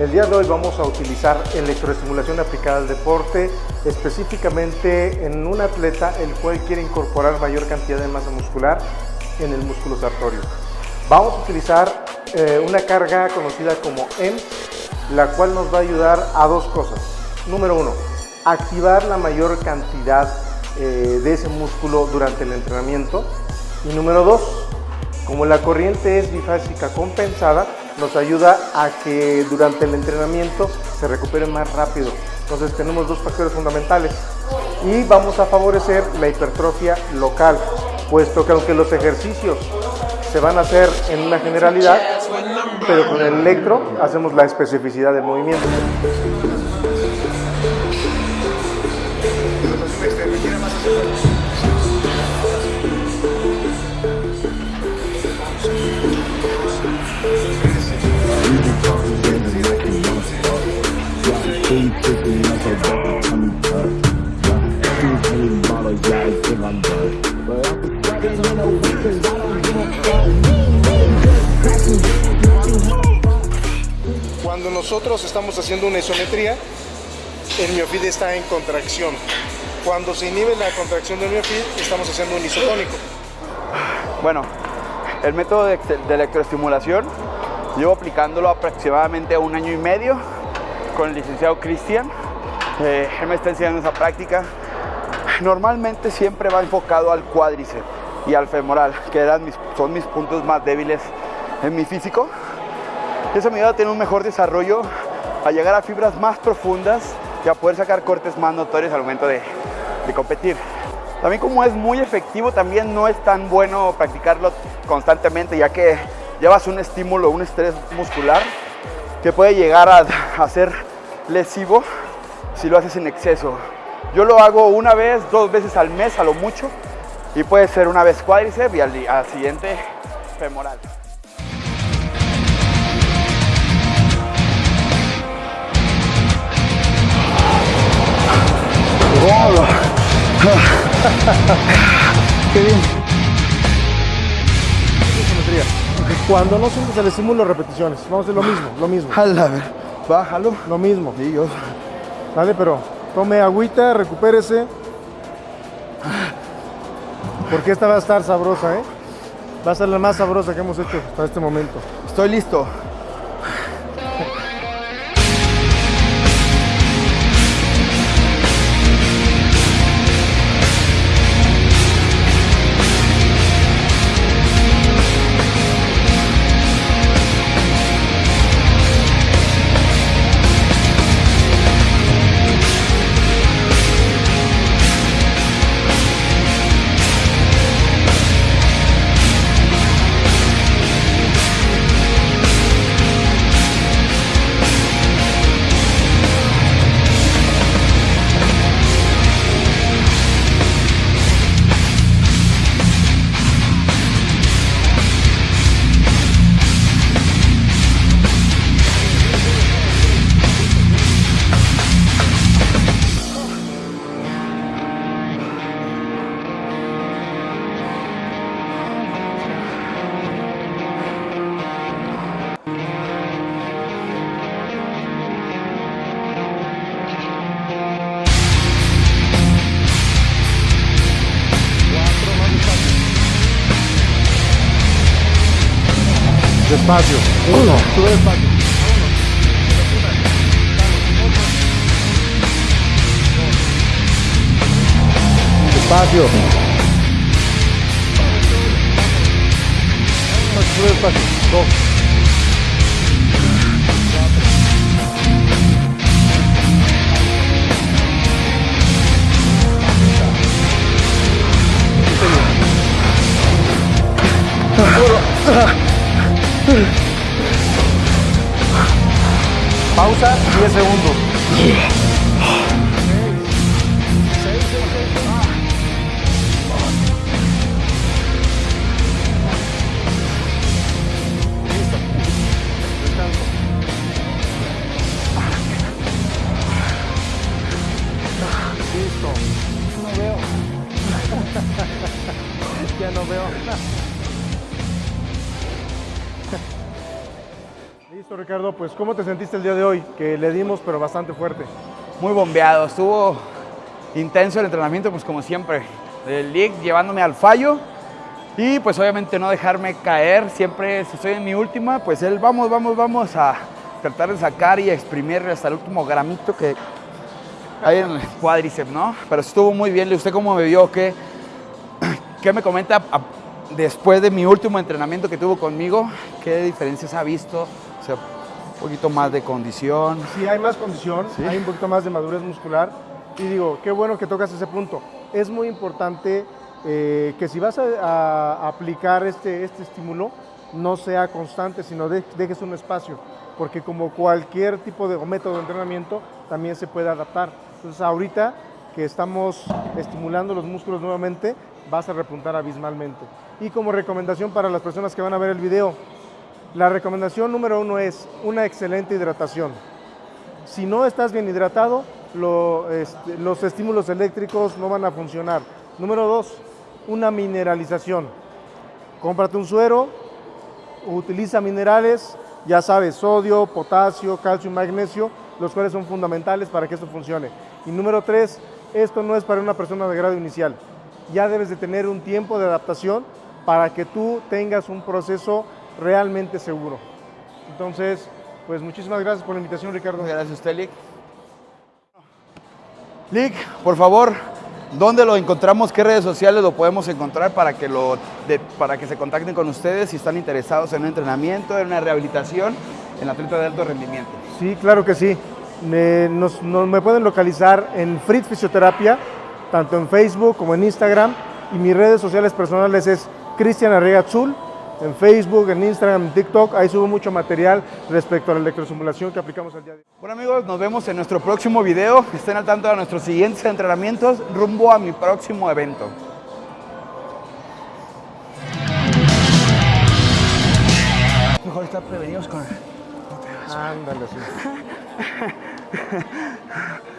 El día de hoy vamos a utilizar electroestimulación aplicada al deporte, específicamente en un atleta el cual quiere incorporar mayor cantidad de masa muscular en el músculo sartorio. Vamos a utilizar eh, una carga conocida como EMS, la cual nos va a ayudar a dos cosas. Número uno, activar la mayor cantidad eh, de ese músculo durante el entrenamiento. Y número dos, como la corriente es bifásica compensada, nos ayuda a que durante el entrenamiento se recupere más rápido. Entonces tenemos dos factores fundamentales y vamos a favorecer la hipertrofia local, puesto que aunque los ejercicios se van a hacer en una generalidad, pero con el electro hacemos la especificidad del movimiento. Cuando nosotros estamos haciendo una isometría, el miofid está en contracción. Cuando se inhibe la contracción del miofid, estamos haciendo un isotónico. Bueno, el método de, de electroestimulación llevo aplicándolo aproximadamente un año y medio con el licenciado Cristian. Eh, él me está enseñando esa práctica. Normalmente siempre va enfocado al cuádriceps y al femoral, que son mis puntos más débiles en mi físico. Eso me ayuda a tener un mejor desarrollo, a llegar a fibras más profundas y a poder sacar cortes más notorios al momento de, de competir. También como es muy efectivo, también no es tan bueno practicarlo constantemente, ya que llevas un estímulo, un estrés muscular que puede llegar a, a ser lesivo si lo haces en exceso. Yo lo hago una vez, dos veces al mes a lo mucho y puede ser una vez cuádriceps y al, al siguiente femoral. Qué bien. Cuando no sientes el estímulo, repeticiones. Vamos a hacer lo mismo, lo mismo. Jala, a ver, bájalo. Lo mismo. Yo. Vale, pero tome agüita, recupérese. Porque esta va a estar sabrosa, ¿eh? Va a ser la más sabrosa que hemos hecho hasta este momento. Estoy listo. Fabio. Uno. Dove Fabio? Fabio. Dove Fabio? Go. Ugh. Pausa 10 segundos. Listo. No veo. ya Listo. Ricardo, pues ¿cómo te sentiste el día de hoy? Que le dimos, pero bastante fuerte. Muy bombeado, estuvo intenso el entrenamiento, pues como siempre. El league llevándome al fallo y pues obviamente no dejarme caer. Siempre, si estoy en mi última, pues él vamos, vamos, vamos a tratar de sacar y exprimir hasta el último gramito que hay en el cuádriceps, ¿no? Pero estuvo muy bien. ¿Usted cómo me vio? ¿Qué, qué me comenta después de mi último entrenamiento que tuvo conmigo? ¿Qué diferencias ha visto? Sea, un poquito más de condición. Sí, hay más condición, Sí. hay un poquito más de madurez muscular. Y digo, qué bueno que tocas ese punto. Es muy importante eh, que si vas a, a aplicar este, este estímulo, no sea constante, sino de- dejes un espacio. Porque como cualquier tipo de método de entrenamiento, también se puede adaptar. Entonces ahorita que estamos estimulando los músculos nuevamente, vas a repuntar abismalmente. Y como recomendación para las personas que van a ver el video, la recomendación número uno es una excelente hidratación. Si no estás bien hidratado, este, los estímulos eléctricos no van a funcionar. Número dos, una mineralización. Cómprate un suero, utiliza minerales, ya sabes, sodio, potasio, calcio y magnesio, los cuales son fundamentales para que esto funcione. Y número tres, esto no es para una persona de grado inicial. Ya debes de tener un tiempo de adaptación para que tú tengas un proceso realmente seguro. Entonces, pues muchísimas gracias por la invitación, Ricardo. Gracias a usted, Lick. Lick, por favor, ¿dónde lo encontramos? ¿Qué redes sociales lo podemos encontrar para que, lo, de- para que se contacten con ustedes si están interesados en un entrenamiento, en una rehabilitación, en atleta de alto rendimiento? Sí, claro que sí. Me, nos- nos- me pueden localizar en Fritz Fisioterapia, tanto en Facebook como en Instagram. Y mis redes sociales personales es Cristian Arriaga Azul, en Facebook, en Instagram, en TikTok. Ahí subo mucho material respecto a la electrosimulación que aplicamos al día de hoy. Bueno amigos, nos vemos en nuestro próximo video. Estén al tanto de nuestros siguientes entrenamientos rumbo a mi próximo evento. Mejor estar prevenidos con... Ándale, sí.